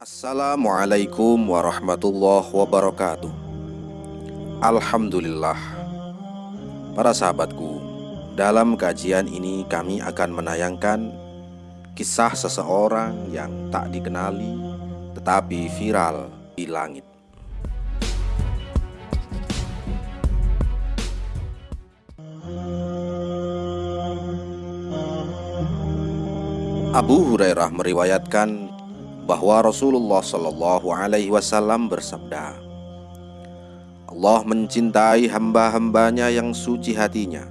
Assalamualaikum warahmatullahi wabarakatuh. Alhamdulillah. Para sahabatku Dalam kajian ini kami akan menayangkan Kisah seseorang yang tak dikenali Tetapi viral di langit. Abu Hurairah meriwayatkan bahwa Rasulullah Shallallahu Alaihi Wasallam bersabda, Allah mencintai hamba-hambanya yang suci hatinya,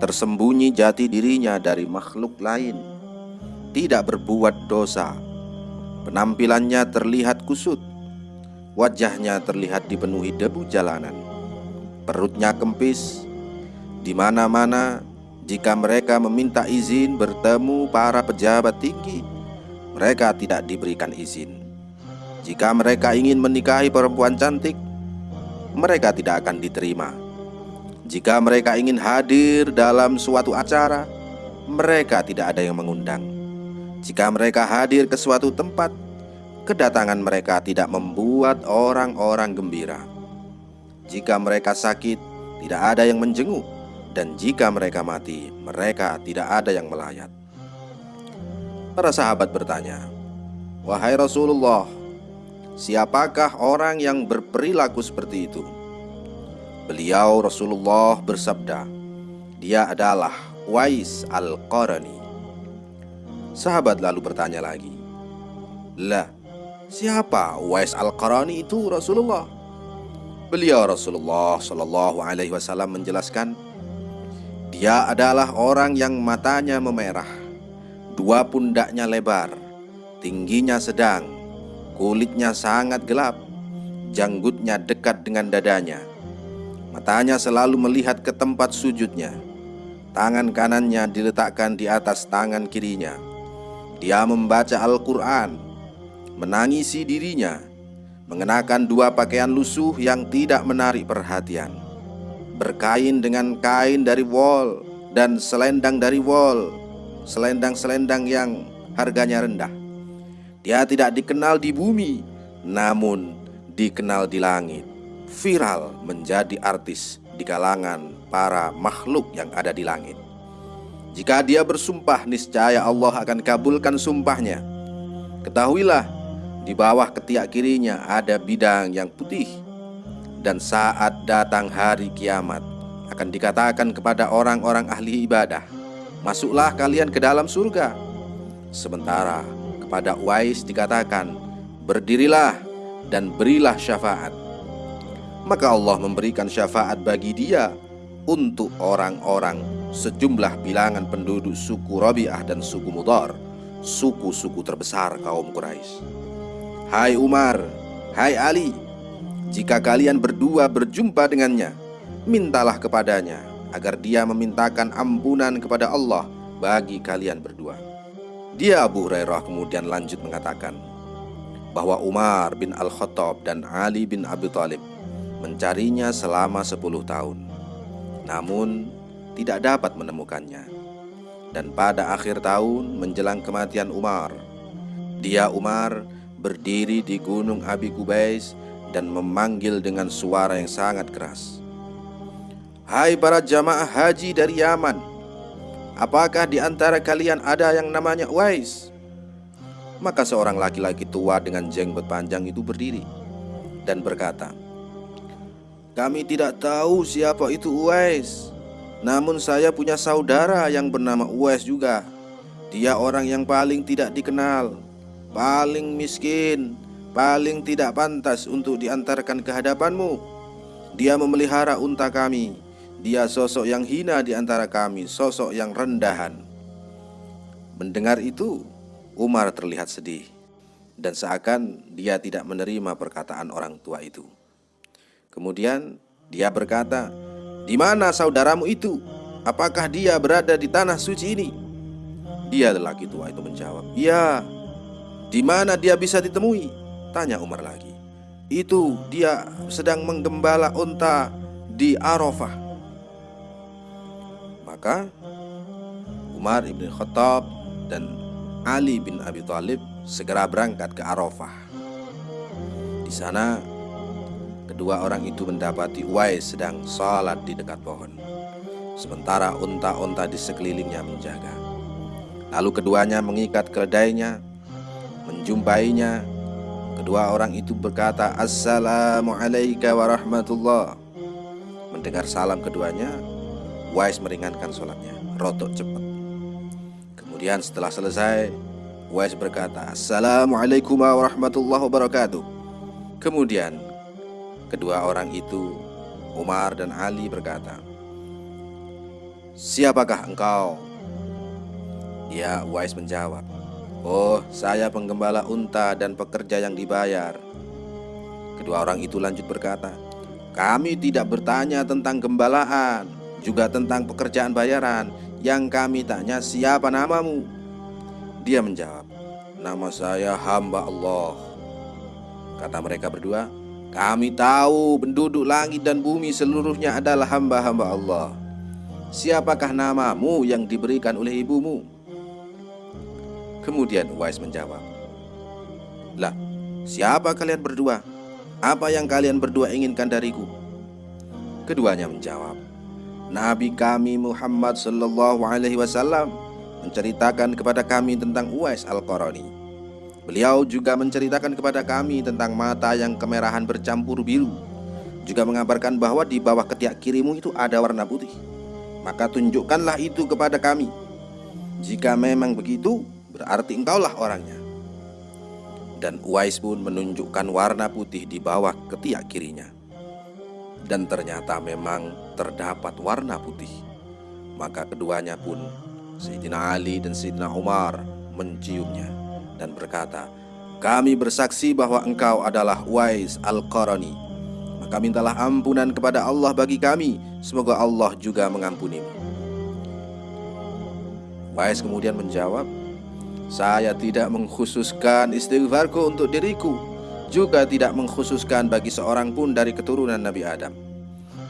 tersembunyi jati dirinya dari makhluk lain, tidak berbuat dosa, penampilannya terlihat kusut, wajahnya terlihat dipenuhi debu jalanan, perutnya kempis, di mana-mana jika mereka meminta izin bertemu para pejabat tinggi mereka tidak diberikan izin. Jika mereka ingin menikahi perempuan cantik, mereka tidak akan diterima. Jika mereka ingin hadir dalam suatu acara, mereka tidak ada yang mengundang. Jika mereka hadir ke suatu tempat, kedatangan mereka tidak membuat orang-orang gembira. Jika mereka sakit, tidak ada yang menjenguk, dan jika mereka mati, mereka tidak ada yang melayat. Para sahabat bertanya, "Wahai Rasulullah, siapakah orang yang berperilaku seperti itu?" Beliau Rasulullah bersabda, "Dia adalah Wais Al-Qarani." Sahabat lalu bertanya lagi, "Lah, siapa Wais Al-Qarani itu Rasulullah?" Beliau Rasulullah Shallallahu alaihi wasallam menjelaskan, "Dia adalah orang yang matanya memerah, Dua pundaknya lebar, tingginya sedang, kulitnya sangat gelap, janggutnya dekat dengan dadanya. Matanya selalu melihat ke tempat sujudnya. Tangan kanannya diletakkan di atas tangan kirinya. Dia membaca Al-Quran, menangisi dirinya, mengenakan dua pakaian lusuh yang tidak menarik perhatian, berkain dengan kain dari wol dan selendang dari wol selendang-selendang yang harganya rendah. Dia tidak dikenal di bumi, namun dikenal di langit. Viral menjadi artis di kalangan para makhluk yang ada di langit. Jika dia bersumpah, niscaya Allah akan kabulkan sumpahnya. Ketahuilah, di bawah ketiak kirinya ada bidang yang putih. Dan saat datang hari kiamat, akan dikatakan kepada orang-orang ahli ibadah, Masuklah kalian ke dalam surga Sementara kepada Uwais dikatakan Berdirilah dan berilah syafaat Maka Allah memberikan syafaat bagi dia Untuk orang-orang sejumlah bilangan penduduk suku Rabi'ah dan suku Mudar Suku-suku terbesar kaum Quraisy. Hai Umar, hai Ali Jika kalian berdua berjumpa dengannya Mintalah kepadanya agar dia memintakan ampunan kepada Allah bagi kalian berdua. Dia Abu Hurairah kemudian lanjut mengatakan bahwa Umar bin Al-Khattab dan Ali bin Abi Thalib mencarinya selama 10 tahun. Namun tidak dapat menemukannya. Dan pada akhir tahun menjelang kematian Umar, dia Umar berdiri di gunung Abi Kubais dan memanggil dengan suara yang sangat keras. Hai para jamaah haji dari Yaman Apakah di antara kalian ada yang namanya Uwais? Maka seorang laki-laki tua dengan jenggot panjang itu berdiri Dan berkata Kami tidak tahu siapa itu Uwais Namun saya punya saudara yang bernama Uwais juga. Dia orang yang paling tidak dikenal Paling miskin Paling tidak pantas untuk diantarkan ke hadapanmu. Dia memelihara unta kami dia sosok yang hina di antara kami, sosok yang rendahan. Mendengar itu, Umar terlihat sedih dan seakan dia tidak menerima perkataan orang tua itu. Kemudian dia berkata, "Di mana saudaramu itu? Apakah dia berada di tanah suci ini?" Dia lelaki tua itu menjawab, "Iya." "Di mana dia bisa ditemui?" tanya Umar lagi. "Itu dia sedang menggembala unta di Arafah." Maka Umar ibn Khattab dan Ali bin Abi Thalib segera berangkat ke Arafah. Di sana, kedua orang itu mendapati Uwais sedang sholat di dekat pohon, sementara unta-unta di sekelilingnya menjaga. Lalu keduanya mengikat keledainya, menjumpainya. Kedua orang itu berkata, Assalamualaikum warahmatullah. Mendengar salam keduanya, Wais meringankan sholatnya, rotok cepat. Kemudian setelah selesai, Wais berkata, Assalamualaikum warahmatullahi wabarakatuh. Kemudian, kedua orang itu, Umar dan Ali berkata, Siapakah engkau? Ya, Wais menjawab, Oh, saya penggembala unta dan pekerja yang dibayar. Kedua orang itu lanjut berkata, "Kami tidak bertanya tentang gembalaan, juga tentang pekerjaan bayaran. Yang kami tanya, siapa namamu?" Dia menjawab, "Nama saya hamba Allah." Kata mereka berdua, "Kami tahu penduduk langit dan bumi seluruhnya adalah hamba-hamba Allah. Siapakah namamu yang diberikan oleh ibumu?" Kemudian Uwais menjawab, Lah, siapa kalian berdua? Apa yang kalian berdua inginkan dariku? Keduanya menjawab, Nabi kami Muhammad Sallallahu Alaihi Wasallam menceritakan kepada kami tentang Uwais Al-Qarani. Beliau juga menceritakan kepada kami tentang mata yang kemerahan bercampur biru. Juga mengabarkan bahwa di bawah ketiak kirimu itu ada warna putih. Maka tunjukkanlah itu kepada kami. Jika memang begitu, berarti engkaulah orangnya. Dan Uwais pun menunjukkan warna putih di bawah ketiak kirinya. Dan ternyata memang terdapat warna putih. Maka keduanya pun, Sayyidina Ali dan Sayyidina Umar menciumnya dan berkata, Kami bersaksi bahwa engkau adalah Uwais Al-Qarani. Maka mintalah ampunan kepada Allah bagi kami. Semoga Allah juga mengampunimu. Wais kemudian menjawab, saya tidak mengkhususkan istighfarku untuk diriku Juga tidak mengkhususkan bagi seorang pun dari keturunan Nabi Adam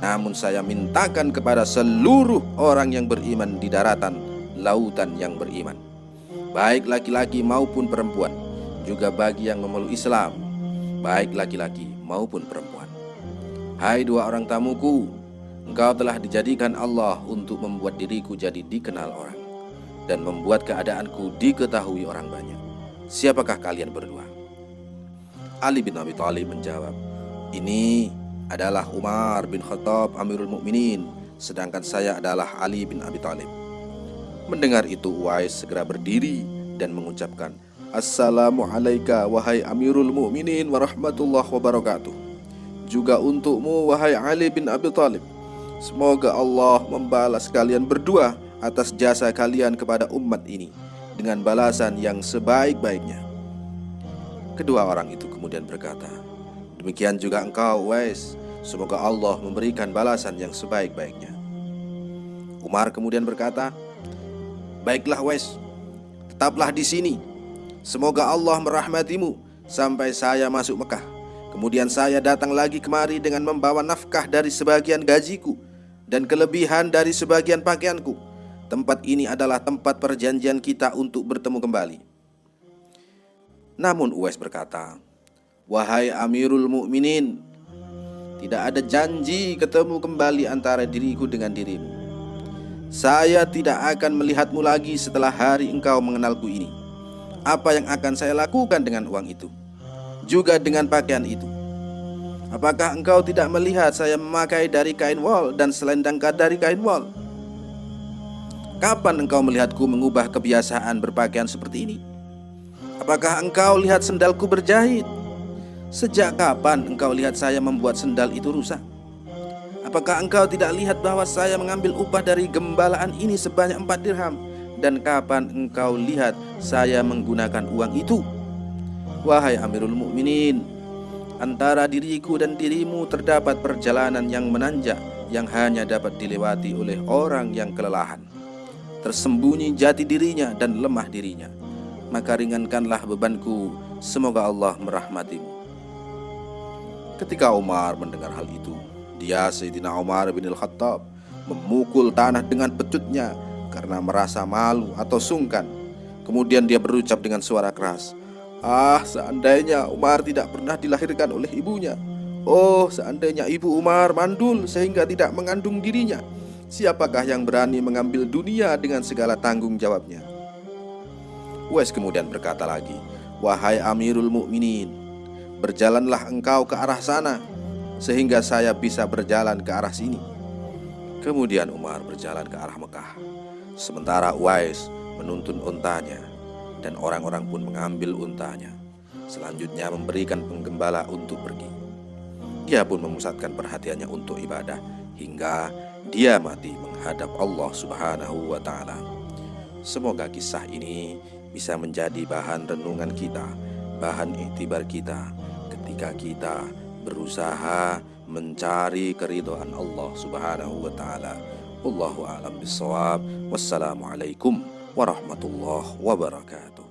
Namun saya mintakan kepada seluruh orang yang beriman di daratan lautan yang beriman Baik laki-laki maupun perempuan Juga bagi yang memeluk Islam Baik laki-laki maupun perempuan Hai dua orang tamuku Engkau telah dijadikan Allah untuk membuat diriku jadi dikenal orang dan membuat keadaanku diketahui orang banyak. Siapakah kalian berdua? Ali bin Abi Thalib menjawab, "Ini adalah Umar bin Khattab Amirul Mukminin, sedangkan saya adalah Ali bin Abi Thalib." Mendengar itu Uwais segera berdiri dan mengucapkan, "Assalamualaikum wahai Amirul Mukminin warahmatullahi wabarakatuh." Juga untukmu wahai Ali bin Abi Thalib. Semoga Allah membalas kalian berdua atas jasa kalian kepada umat ini dengan balasan yang sebaik-baiknya. Kedua orang itu kemudian berkata, Demikian juga engkau, Wais, semoga Allah memberikan balasan yang sebaik-baiknya. Umar kemudian berkata, Baiklah, Wais, tetaplah di sini. Semoga Allah merahmatimu sampai saya masuk Mekah. Kemudian saya datang lagi kemari dengan membawa nafkah dari sebagian gajiku dan kelebihan dari sebagian pakaianku Tempat ini adalah tempat perjanjian kita untuk bertemu kembali. Namun Uwais berkata, Wahai Amirul Mukminin, tidak ada janji ketemu kembali antara diriku dengan dirimu. Saya tidak akan melihatmu lagi setelah hari engkau mengenalku ini. Apa yang akan saya lakukan dengan uang itu? Juga dengan pakaian itu. Apakah engkau tidak melihat saya memakai dari kain wol dan selendang dari kain wol? Kapan engkau melihatku mengubah kebiasaan berpakaian seperti ini? Apakah engkau lihat sendalku berjahit? Sejak kapan engkau lihat saya membuat sendal itu rusak? Apakah engkau tidak lihat bahwa saya mengambil upah dari gembalaan ini sebanyak empat dirham? Dan kapan engkau lihat saya menggunakan uang itu? Wahai Amirul Mukminin, antara diriku dan dirimu terdapat perjalanan yang menanjak yang hanya dapat dilewati oleh orang yang kelelahan tersembunyi jati dirinya dan lemah dirinya. Maka ringankanlah bebanku, semoga Allah merahmatimu. Ketika Umar mendengar hal itu, dia Sayyidina Umar bin Al-Khattab memukul tanah dengan pecutnya karena merasa malu atau sungkan. Kemudian dia berucap dengan suara keras, Ah, seandainya Umar tidak pernah dilahirkan oleh ibunya. Oh, seandainya ibu Umar mandul sehingga tidak mengandung dirinya. Siapakah yang berani mengambil dunia dengan segala tanggung jawabnya? Uwais kemudian berkata lagi, "Wahai Amirul Mukminin, berjalanlah engkau ke arah sana sehingga saya bisa berjalan ke arah sini." Kemudian Umar berjalan ke arah Mekah, sementara Uwais menuntun untanya dan orang-orang pun mengambil untanya. Selanjutnya memberikan penggembala untuk pergi. Dia pun memusatkan perhatiannya untuk ibadah hingga dia mati menghadap Allah Subhanahu wa taala. Semoga kisah ini bisa menjadi bahan renungan kita, bahan iktibar kita ketika kita berusaha mencari keridhaan Allah Subhanahu wa taala. Wallahu a'lam bissawab. Wassalamualaikum warahmatullahi wabarakatuh.